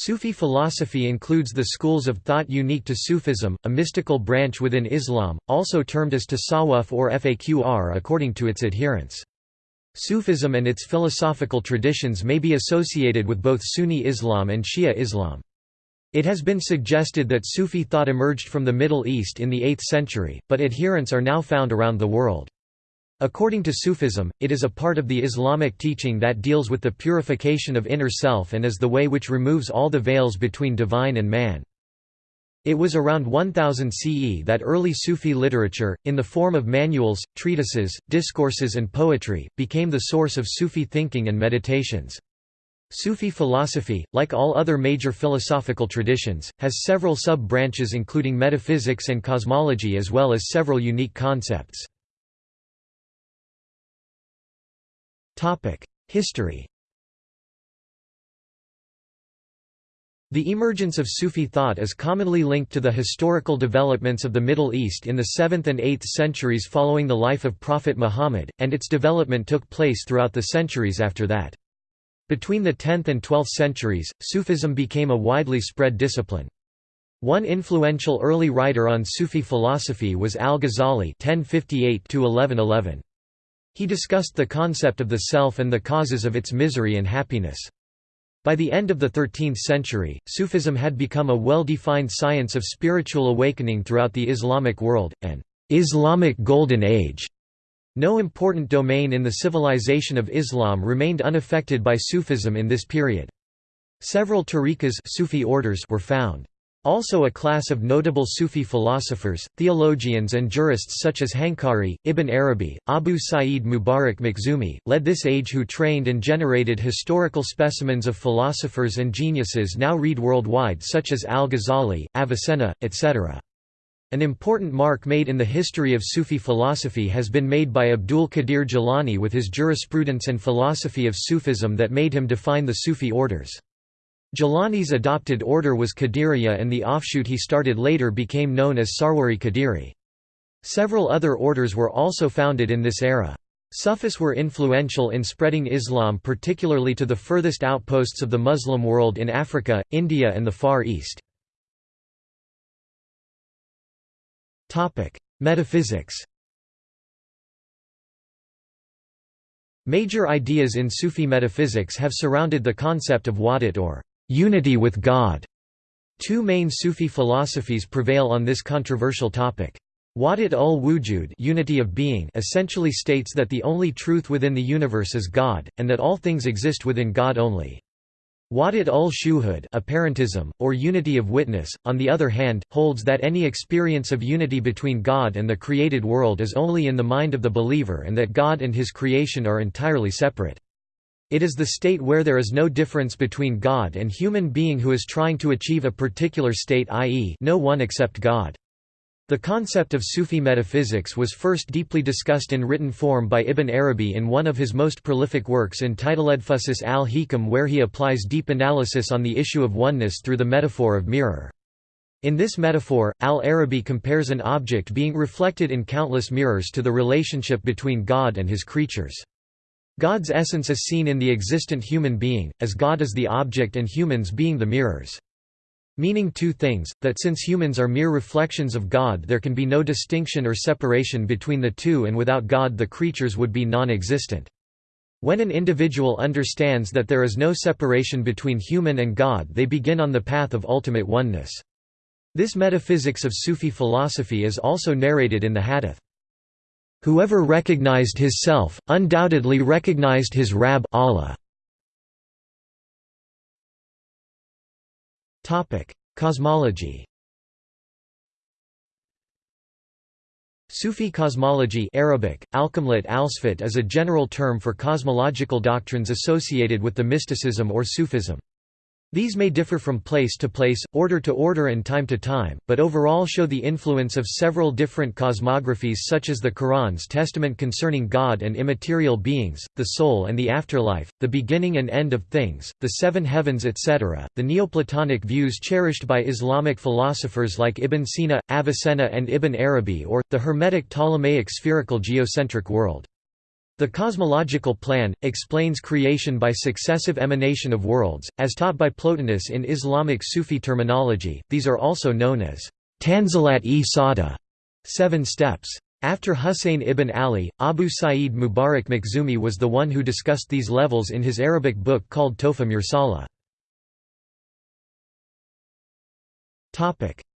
Sufi philosophy includes the schools of thought unique to Sufism, a mystical branch within Islam, also termed as tasawwuf or faqr according to its adherents. Sufism and its philosophical traditions may be associated with both Sunni Islam and Shia Islam. It has been suggested that Sufi thought emerged from the Middle East in the 8th century, but adherents are now found around the world. According to Sufism, it is a part of the Islamic teaching that deals with the purification of inner self and is the way which removes all the veils between divine and man. It was around 1000 CE that early Sufi literature, in the form of manuals, treatises, discourses and poetry, became the source of Sufi thinking and meditations. Sufi philosophy, like all other major philosophical traditions, has several sub-branches including metaphysics and cosmology as well as several unique concepts. History The emergence of Sufi thought is commonly linked to the historical developments of the Middle East in the 7th and 8th centuries following the life of Prophet Muhammad, and its development took place throughout the centuries after that. Between the 10th and 12th centuries, Sufism became a widely spread discipline. One influential early writer on Sufi philosophy was al-Ghazali (1058–1111). He discussed the concept of the self and the causes of its misery and happiness. By the end of the 13th century, Sufism had become a well-defined science of spiritual awakening throughout the Islamic world, an Islamic Golden Age. No important domain in the civilization of Islam remained unaffected by Sufism in this period. Several tariqas Sufi orders were found. Also a class of notable Sufi philosophers, theologians and jurists such as Hankari, Ibn Arabi, Abu Sa'id Mubarak Makhzumi, led this age who trained and generated historical specimens of philosophers and geniuses now read worldwide such as al-Ghazali, Avicenna, etc. An important mark made in the history of Sufi philosophy has been made by Abdul Qadir Jilani with his jurisprudence and philosophy of Sufism that made him define the Sufi orders. Jilani's adopted order was Qadiriya and the offshoot he started later became known as Sarwari Qadiri. Several other orders were also founded in this era. Sufis were influential in spreading Islam particularly to the furthest outposts of the Muslim world in Africa, India and the Far East. Metaphysics Major ideas in Sufi metaphysics have surrounded the concept of wahdat or unity with God. Two main Sufi philosophies prevail on this controversial topic. Wahdat ul-Wujud unity of being essentially states that the only truth within the universe is God, and that all things exist within God only. Wahdat ul-Shuhud apparentism, or unity of witness, on the other hand, holds that any experience of unity between God and the created world is only in the mind of the believer and that God and his creation are entirely separate. It is the state where there is no difference between God and human being who is trying to achieve a particular state i.e. no one except God. The concept of Sufi metaphysics was first deeply discussed in written form by Ibn Arabi in one of his most prolific works entitled Edfusus al-Hikam where he applies deep analysis on the issue of oneness through the metaphor of mirror. In this metaphor, al-Arabi compares an object being reflected in countless mirrors to the relationship between God and his creatures. God's essence is seen in the existent human being, as God is the object and humans being the mirrors. Meaning two things, that since humans are mere reflections of God there can be no distinction or separation between the two and without God the creatures would be non-existent. When an individual understands that there is no separation between human and God they begin on the path of ultimate oneness. This metaphysics of Sufi philosophy is also narrated in the Hadith. Whoever recognized his self, undoubtedly recognized his Rab Allah. Cosmology Sufi cosmology Arabic, is a general term for cosmological doctrines associated with the mysticism or Sufism. These may differ from place to place, order to order and time to time, but overall show the influence of several different cosmographies such as the Quran's testament concerning God and immaterial beings, the soul and the afterlife, the beginning and end of things, the seven heavens etc. The Neoplatonic views cherished by Islamic philosophers like Ibn Sina, Avicenna and Ibn Arabi or, the Hermetic Ptolemaic spherical geocentric world. The cosmological plan, explains creation by successive emanation of worlds, as taught by Plotinus in Islamic Sufi terminology, these are also known as Tanzilat-e-Sada seven steps. After Husayn ibn Ali, Abu Sa'id Mubarak Makhzumi was the one who discussed these levels in his Arabic book called Tuhfa Mursala.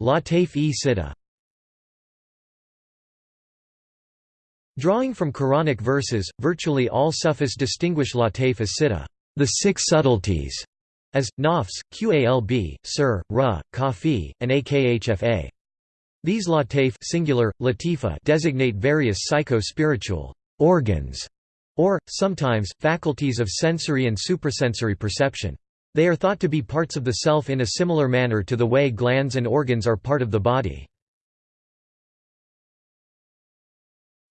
Lataif-e-Sitta Drawing from Quranic verses, virtually all Sufis distinguish Lataif as sitta, the six subtleties, as, nafs, qalb, sir, ra, khafi, and akhfa. These lataif singular, latifa designate various psycho-spiritual organs, or, sometimes, faculties of sensory and suprasensory perception. They are thought to be parts of the self in a similar manner to the way glands and organs are part of the body.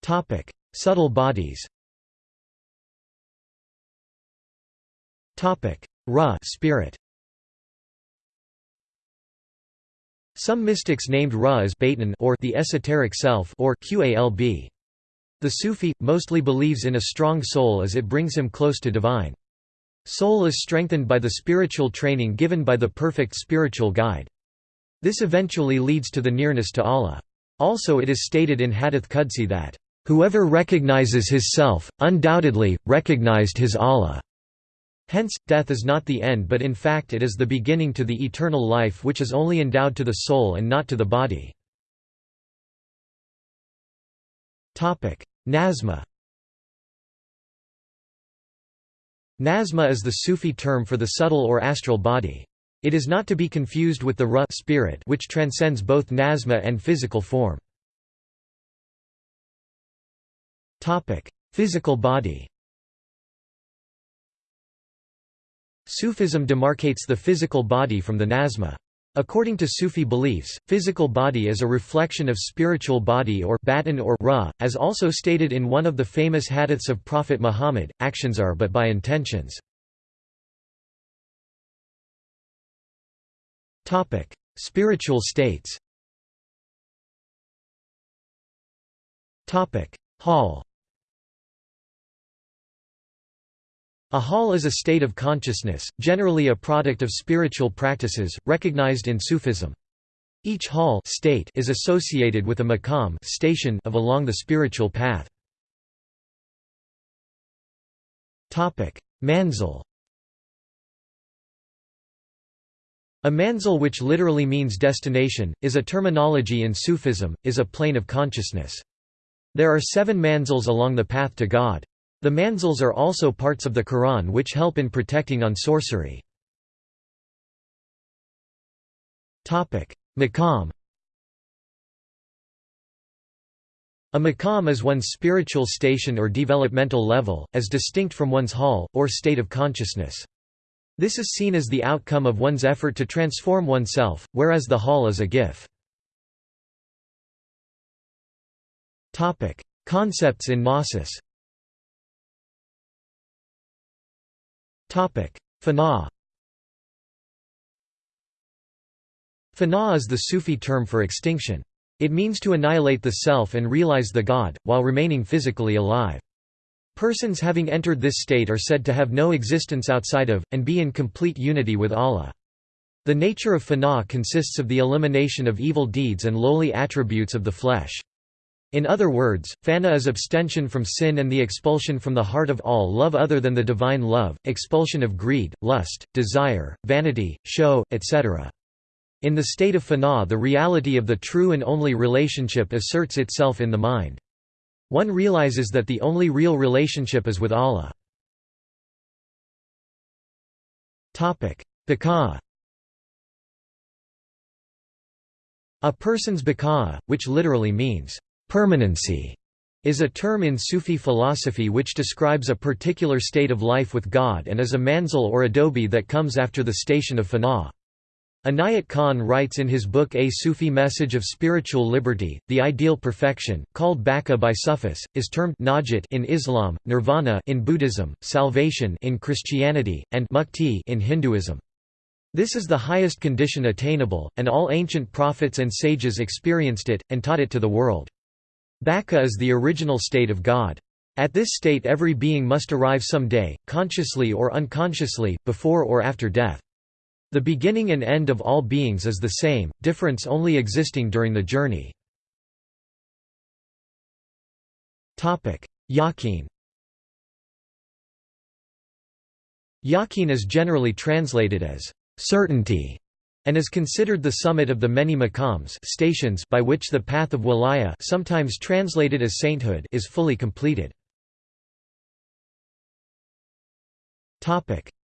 Topic: Subtle bodies. Topic: Ra spirit. Some mystics named Ra as Batin or the esoteric self or Qalb. The Sufi mostly believes in a strong soul as it brings him close to divine. Soul is strengthened by the spiritual training given by the perfect spiritual guide. This eventually leads to the nearness to Allah. Also it is stated in Hadith Qudsi that Whoever recognizes his self, undoubtedly, recognized his Allah. Hence, death is not the end but in fact it is the beginning to the eternal life which is only endowed to the soul and not to the body. Nasma Nasma is the Sufi term for the subtle or astral body. It is not to be confused with the Ruh spirit which transcends both Nasma and physical form. Physical body Sufism demarcates the physical body from the nasma. According to Sufi beliefs, physical body is a reflection of spiritual body or batin or ra, as also stated in one of the famous hadiths of Prophet Muhammad, actions are but by intentions. Spiritual states Hal A hal is a state of consciousness, generally a product of spiritual practices, recognized in Sufism. Each hal state is associated with a maqam station of along the spiritual path. Manzil A manzil which literally means destination, is a terminology in Sufism, is a plane of consciousness. There are seven manzils along the path to God. The manzils are also parts of the Quran which help in protecting on sorcery. Maqam A maqam is one's spiritual station or developmental level, as distinct from one's hal, or state of consciousness. This is seen as the outcome of one's effort to transform oneself, whereas the hal is a gift. Concepts in Gnosis Fana Fana is the Sufi term for extinction. It means to annihilate the self and realize the God, while remaining physically alive. Persons having entered this state are said to have no existence outside of, and be in complete unity with Allah. The nature of fana consists of the elimination of evil deeds and lowly attributes of the flesh. In other words, fana is abstention from sin and the expulsion from the heart of all love other than the divine love, expulsion of greed, lust, desire, vanity, show, etc. In the state of fana the reality of the true and only relationship asserts itself in the mind. One realizes that the only real relationship is with Allah. Baqa A person's baqa, which literally means Permanency is a term in Sufi philosophy which describes a particular state of life with God and is a manzil or adobe that comes after the station of fana. Inayat Khan writes in his book A Sufi Message of Spiritual Liberty, the ideal perfection, called baqa by Sufis, is termed najat in Islam, nirvana in Buddhism, salvation in Christianity, and mukti in Hinduism. This is the highest condition attainable, and all ancient prophets and sages experienced it, and taught it to the world. Baqa is the original state of God. At this state every being must arrive some day, consciously or unconsciously, before or after death. The beginning and end of all beings is the same, difference only existing during the journey. Yaqeen Yaqeen is generally translated as certainty and is considered the summit of the many maqams stations by which the path of wilaya sometimes translated as sainthood is fully completed.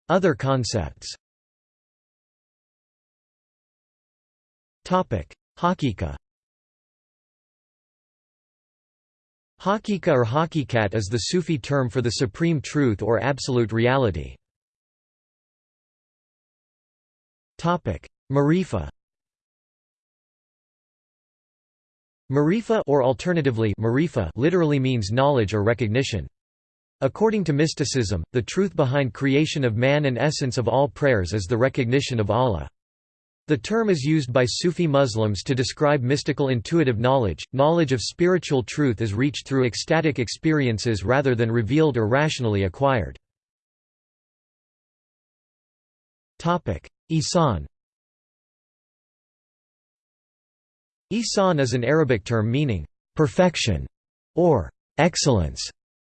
Other concepts Hakika Hakika or hakikat is the Sufi term for the supreme truth or absolute reality. Marifa Marifa or alternatively marifa literally means knowledge or recognition. According to mysticism, the truth behind creation of man and essence of all prayers is the recognition of Allah. The term is used by Sufi Muslims to describe mystical intuitive knowledge. Knowledge of spiritual truth is reached through ecstatic experiences rather than revealed or rationally acquired. Ihsan Ihsan is an Arabic term meaning perfection or excellence.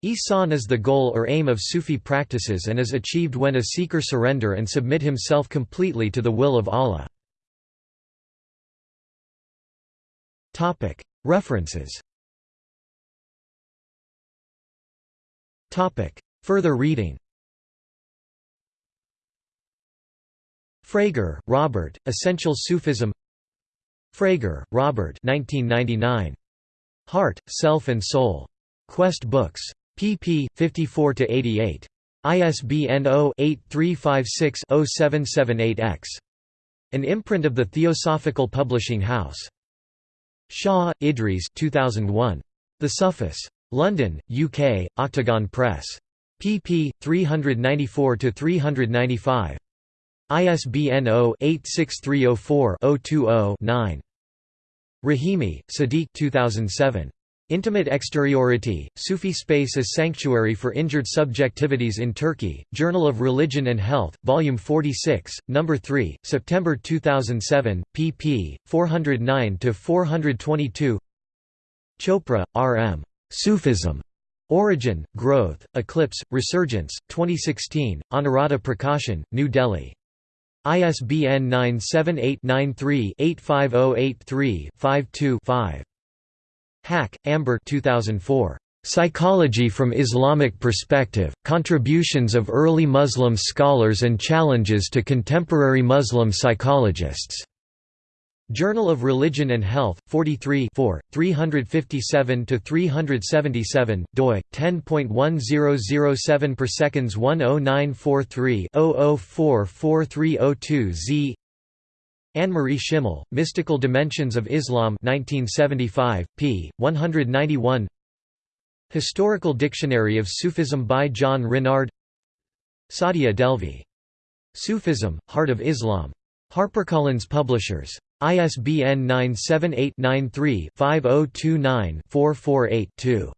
Ihsan is the goal or aim of Sufi practices and is achieved when a seeker surrender and submit himself completely to the will of Allah. References Further reading Frager, Robert, Essential Sufism Frager, Robert 1999. Heart, Self and Soul. Quest Books. pp. 54–88. ISBN 0-8356-0778-X. An imprint of the Theosophical Publishing House. Shah, Idries 2001. The Sufis. London, UK, Octagon Press. pp. 394–395. ISBN 0-86304-020-9. Rahimi, Sadiq 2007. Intimate Exteriority, Sufi Space as Sanctuary for Injured Subjectivities in Turkey, Journal of Religion and Health, Volume 46, No. 3, September 2007, pp. 409–422 Chopra, R. M. Sufism. Origin, Growth, Eclipse, Resurgence, 2016, Anuradha Prakashan, New Delhi. ISBN 978-93-85083-52-5. Haque, Amber 2004. Psychology from Islamic Perspective, Contributions of Early Muslim Scholars and Challenges to Contemporary Muslim Psychologists. Journal of Religion and Health, 43 357–377, doi, 10.1007 per seconds 10943-00443002 z Annemarie Schimmel, Mystical Dimensions of Islam 1975, p. 191 Historical Dictionary of Sufism by John Renard Saadia Dehlvi. Sufism, Heart of Islam. HarperCollins Publishers. ISBN 978-93-5029-448-2.